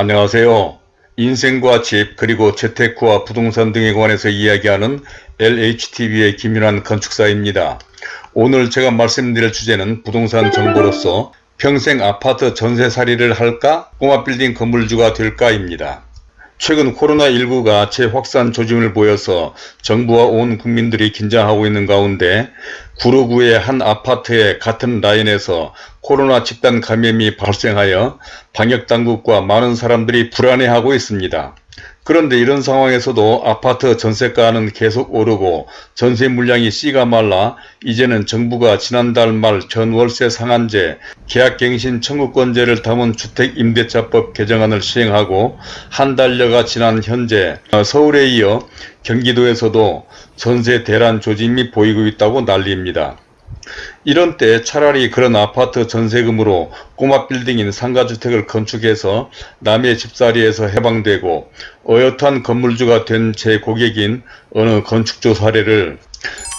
안녕하세요. 인생과 집 그리고 재테크와 부동산 등에 관해서 이야기하는 LHTV의 김윤환 건축사입니다. 오늘 제가 말씀드릴 주제는 부동산 정보로서 평생 아파트 전세살이를 할까 꼬마 빌딩 건물주가 될까입니다. 최근 코로나19가 재확산 조짐을 보여서 정부와 온 국민들이 긴장하고 있는 가운데 구로구의 한 아파트의 같은 라인에서 코로나 집단 감염이 발생하여 방역당국과 많은 사람들이 불안해하고 있습니다. 그런데 이런 상황에서도 아파트 전세가는 계속 오르고 전세 물량이 씨가 말라 이제는 정부가 지난달 말 전월세 상한제, 계약갱신 청구권제를 담은 주택임대차법 개정안을 시행하고 한 달여가 지난 현재 서울에 이어 경기도에서도 전세 대란 조짐이 보이고 있다고 난리입니다. 이런 때 차라리 그런 아파트 전세금으로 꼬마 빌딩인 상가주택을 건축해서 남의 집살이에서 해방되고 어엿한 건물주가 된 제 고객인 어느 건축주 사례를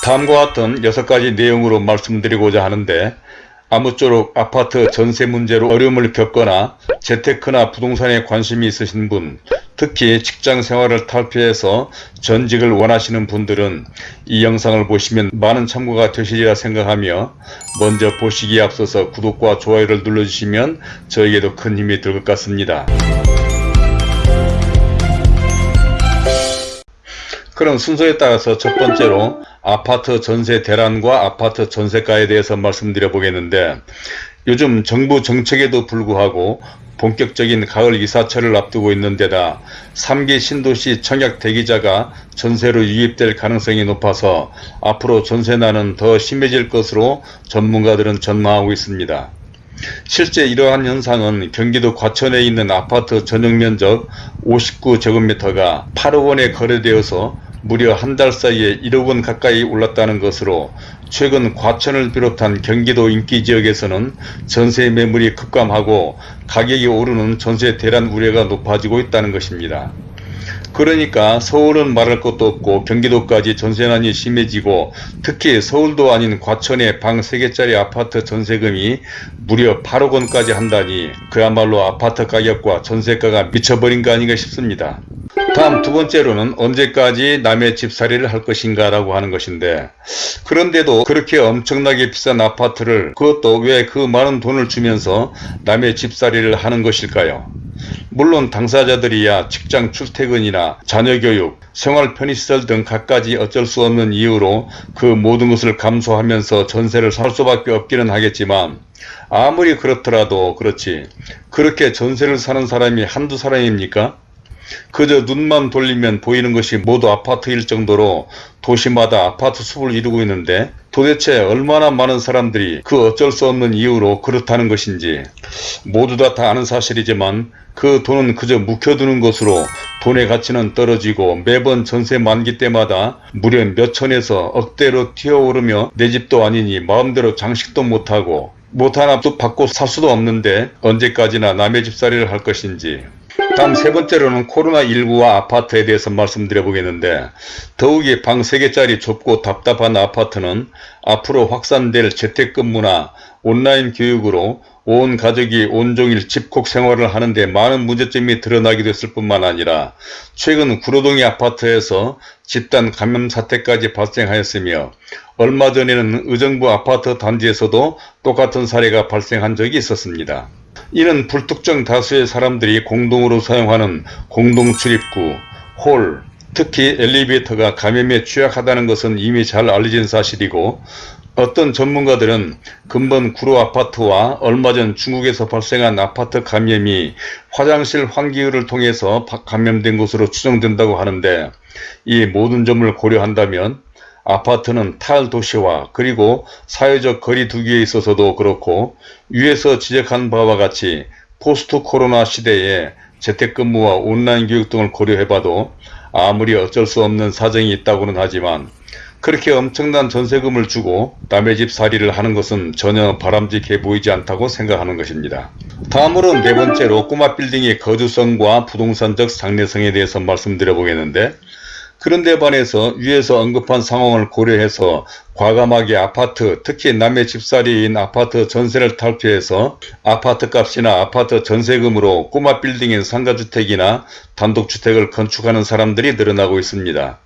다음과 같은 6가지 내용으로 말씀드리고자 하는데 아무쪼록 아파트 전세 문제로 어려움을 겪거나 재테크나 부동산에 관심이 있으신 분 특히 직장 생활을 탈피해서 전직을 원하시는 분들은 이 영상을 보시면 많은 참고가 되시리라 생각하며 먼저 보시기에 앞서서 구독과 좋아요를 눌러주시면 저에게도 큰 힘이 될 것 같습니다. 그럼 순서에 따라서 첫 번째로 아파트 전세 대란과 아파트 전세가에 대해서 말씀드려 보겠는데 요즘 정부 정책에도 불구하고 본격적인 가을 이사철을 앞두고 있는 데다 3기 신도시 청약 대기자가 전세로 유입될 가능성이 높아서 앞으로 전세난은 더 심해질 것으로 전문가들은 전망하고 있습니다. 실제 이러한 현상은 경기도 과천에 있는 아파트 전용면적 59제곱미터가 8억 원에 거래되어서 무려 한 달 사이에 1억 원 가까이 올랐다는 것으로 최근 과천을 비롯한 경기도 인기 지역에서는 전세 매물이 급감하고 가격이 오르는 전세 대란 우려가 높아지고 있다는 것입니다. 그러니까 서울은 말할 것도 없고 경기도까지 전세난이 심해지고 특히 서울도 아닌 과천의 방 3개짜리 아파트 전세금이 무려 8억 원까지 한다니 그야말로 아파트 가격과 전세가가 미쳐버린 거 아닌가 싶습니다. 다음 두 번째로는 언제까지 남의 집살이를 할 것인가 라고 하는 것인데 그런데도 그렇게 엄청나게 비싼 아파트를 그것도 왜 그 많은 돈을 주면서 남의 집살이를 하는 것일까요? 물론 당사자들이야 직장 출퇴근이나 자녀교육, 생활 편의시설 등 갖가지 어쩔 수 없는 이유로 그 모든 것을 감수하면서 전세를 살 수밖에 없기는 하겠지만 아무리 그렇더라도 그렇지 그렇게 전세를 사는 사람이 한두 사람입니까? 그저 눈만 돌리면 보이는 것이 모두 아파트일 정도로 도시마다 아파트 숲을 이루고 있는데 도대체 얼마나 많은 사람들이 그 어쩔 수 없는 이유로 그렇다는 것인지. 모두 다 다 아는 사실이지만 그 돈은 그저 묵혀두는 것으로 돈의 가치는 떨어지고 매번 전세 만기 때마다 무려 몇천에서 억대로 튀어오르며 내 집도 아니니 마음대로 장식도 못하고 못 하나도 받고 살 수도 없는데 언제까지나 남의 집살이를 할 것인지 다음 세 번째로는 코로나19와 아파트에 대해서 말씀드려 보겠는데 더욱이 방 3개짜리 좁고 답답한 아파트는 앞으로 확산될 재택근무나 온라인 교육으로 온 가족이 온종일 집콕 생활을 하는데 많은 문제점이 드러나게 됐을 뿐만 아니라 최근 구로동의 아파트에서 집단 감염 사태까지 발생하였으며 얼마 전에는 의정부 아파트 단지에서도 똑같은 사례가 발생한 적이 있었습니다. 이는 불특정 다수의 사람들이 공동으로 사용하는 공동출입구, 홀, 특히 엘리베이터가 감염에 취약하다는 것은 이미 잘 알려진 사실이고 어떤 전문가들은 근본 구로 아파트와 얼마 전 중국에서 발생한 아파트 감염이 화장실 환기율을 통해서 감염된 것으로 추정된다고 하는데 이 모든 점을 고려한다면 아파트는 탈도시화 그리고 사회적 거리 두기에 있어서도 그렇고 위에서 지적한 바와 같이 포스트 코로나 시대에 재택근무와 온라인 교육 등을 고려해봐도 아무리 어쩔 수 없는 사정이 있다고는 하지만 그렇게 엄청난 전세금을 주고 남의 집 살이를 하는 것은 전혀 바람직해 보이지 않다고 생각하는 것입니다. 다음으로 네 번째로 꼬마 빌딩의 거주성과 부동산적 장래성에 대해서 말씀드려 보겠는데 그런데 반해서 위에서 언급한 상황을 고려해서 과감하게 아파트 특히 남의 집살이인 아파트 전세를 탈피해서 아파트 값이나 아파트 전세금으로 꼬마 빌딩인 상가주택이나 단독주택을 건축하는 사람들이 늘어나고 있습니다.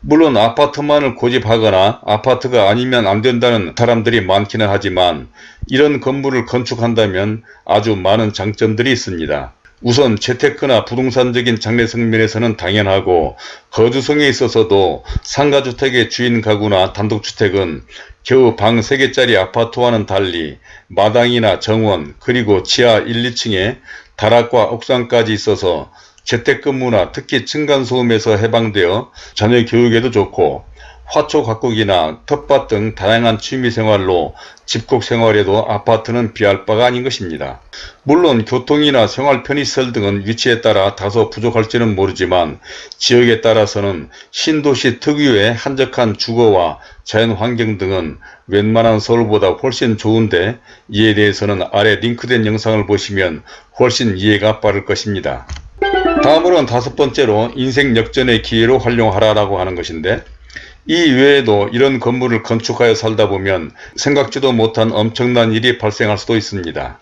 물론 아파트만을 고집하거나 아파트가 아니면 안 된다는 사람들이 많기는 하지만 이런 건물을 건축한다면 아주 많은 장점들이 있습니다. 우선 재테크나 부동산적인 장래성 면에서는 당연하고 거주성에 있어서도 상가주택의 주인 가구나 단독주택은 겨우 방 3개짜리 아파트와는 달리 마당이나 정원 그리고 지하 1, 2층에 다락과 옥상까지 있어서 재택근무나 특히 층간소음에서 해방되어 자녀 교육에도 좋고 화초 가꾸기나 텃밭 등 다양한 취미생활로 집콕 생활에도 아파트는 비할 바가 아닌 것입니다. 물론 교통이나 생활 편의시설 등은 위치에 따라 다소 부족할지는 모르지만 지역에 따라서는 신도시 특유의 한적한 주거와 자연환경 등은 웬만한 서울보다 훨씬 좋은데 이에 대해서는 아래 링크된 영상을 보시면 훨씬 이해가 빠를 것입니다. 다음으로는 다섯 번째로 인생 역전의 기회로 활용하라 라고 하는 것인데 이 외에도 이런 건물을 건축하여 살다 보면 생각지도 못한 엄청난 일이 발생할 수도 있습니다.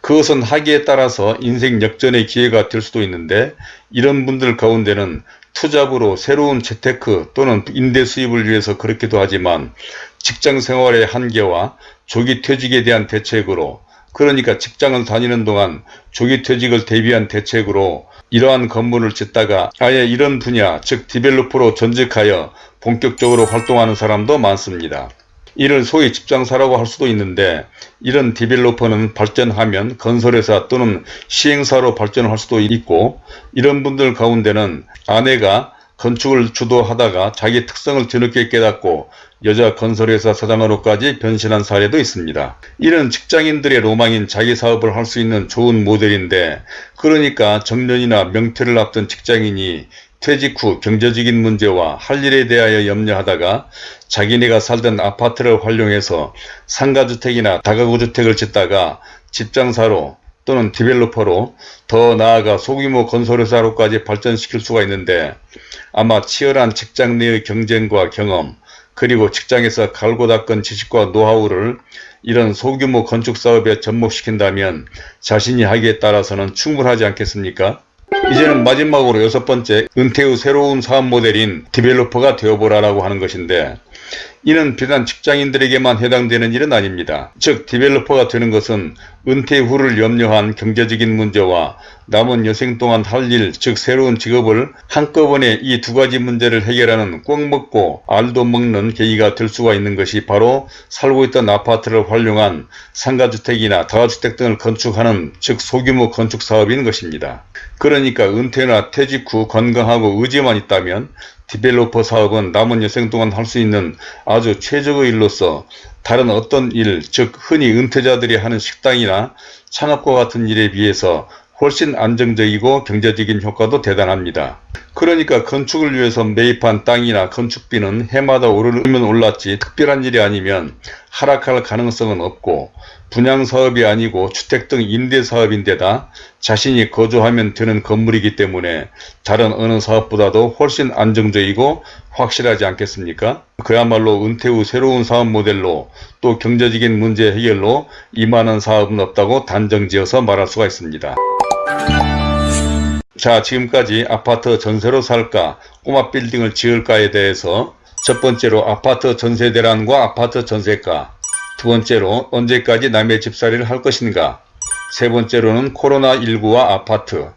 그것은 하기에 따라서 인생 역전의 기회가 될 수도 있는데 이런 분들 가운데는 투잡으로 새로운 재테크 또는 임대 수입을 위해서 그렇기도 하지만 직장 생활의 한계와 조기 퇴직에 대한 대책으로 그러니까 직장을 다니는 동안 조기 퇴직을 대비한 대책으로 이러한 건물을 짓다가 아예 이런 분야 즉 디벨로퍼로 전직하여 본격적으로 활동하는 사람도 많습니다. 이를 소위 집장사라고 할 수도 있는데 이런 디벨로퍼는 발전하면 건설회사 또는 시행사로 발전할 수도 있고 이런 분들 가운데는 아내가 건축을 주도하다가 자기 특성을 뒤늦게 깨닫고 여자 건설회사 사장으로까지 변신한 사례도 있습니다. 이런 직장인들의 로망인 자기 사업을 할 수 있는 좋은 모델인데 그러니까 정년이나 명퇴를 앞둔 직장인이 퇴직 후 경제적인 문제와 할 일에 대하여 염려하다가 자기네가 살던 아파트를 활용해서 상가주택이나 다가구주택을 짓다가 집장사로 또는 디벨로퍼로 더 나아가 소규모 건설회사로까지 발전시킬 수가 있는데 아마 치열한 직장 내의 경쟁과 경험 그리고 직장에서 갈고 닦은 지식과 노하우를 이런 소규모 건축사업에 접목시킨다면 자신이 하기에 따라서는 충분하지 않겠습니까? 이제는 마지막으로 여섯 번째 은퇴 후 새로운 사업 모델인 developer가 되어보라라고 하는 것인데 이는 비단 직장인들에게만 해당되는 일은 아닙니다. 즉 developer가 되는 것은 은퇴 후를 염려한 경제적인 문제와 남은 여생 동안 할 일, 즉 새로운 직업을 한꺼번에 이 두 가지 문제를 해결하는 꼭 먹고 알도 먹는 계기가 될 수가 있는 것이 바로 살고 있던 아파트를 활용한 상가주택이나 다가주택 등을 건축하는 즉 소규모 건축 사업인 것입니다. 그러니까 은퇴나 퇴직 후 건강하고 의지만 있다면 디벨로퍼 사업은 남은 여생 동안 할 수 있는 아주 최적의 일로서 다른 어떤 일, 즉 흔히 은퇴자들이 하는 식당이나 창업과 같은 일에 비해서 훨씬 안정적이고 경제적인 효과도 대단합니다. 그러니까 건축을 위해서 매입한 땅이나 건축비는 해마다 오르면 올랐지 특별한 일이 아니면 하락할 가능성은 없고 분양사업이 아니고 주택 등 임대사업인데다 자신이 거주하면 되는 건물이기 때문에 다른 어느 사업보다도 훨씬 안정적이고 확실하지 않겠습니까? 그야말로 은퇴 후 새로운 사업 모델로 또 경제적인 문제 해결로 이만한 사업은 없다고 단정지어서 말할 수가 있습니다. 자 지금까지 아파트 전세로 살까 꼬마 빌딩을 지을까에 대해서 첫 번째로 아파트 전세 대란과 아파트 전세가 두 번째로 언제까지 남의 집살이를 할 것인가 세 번째로는 코로나19와 아파트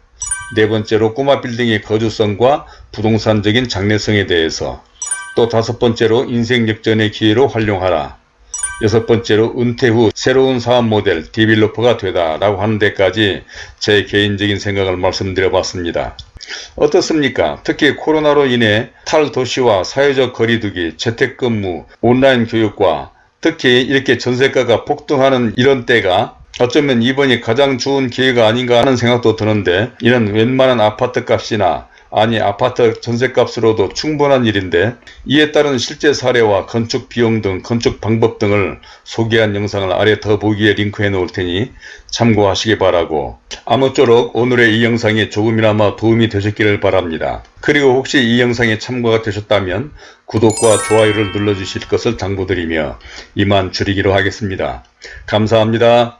네 번째로 꼬마 빌딩의 거주성과 부동산적인 장래성에 대해서 또 다섯 번째로 인생 역전의 기회로 활용하라 여섯 번째로 은퇴 후 새로운 사업 모델 developer가 되다 라고 하는 데까지 제 개인적인 생각을 말씀드려 봤습니다. 어떻습니까? 특히 코로나로 인해 탈도시와 사회적 거리두기, 재택근무, 온라인 교육과 특히 이렇게 전세가가 폭등하는 이런 때가 어쩌면 이번이 가장 좋은 기회가 아닌가 하는 생각도 드는데 이런 웬만한 아파트 값이나 아니 아파트 전세값으로도 충분한 일인데 이에 따른 실제 사례와 건축 비용 등 건축 방법 등을 소개한 영상을 아래 더보기에 링크해 놓을 테니 참고하시기 바라고 아무쪼록 오늘의 이 영상이 조금이나마 도움이 되셨기를 바랍니다. 그리고 혹시 이 영상에 참고가 되셨다면 구독과 좋아요를 눌러주실 것을 당부드리며 이만 줄이기로 하겠습니다. 감사합니다.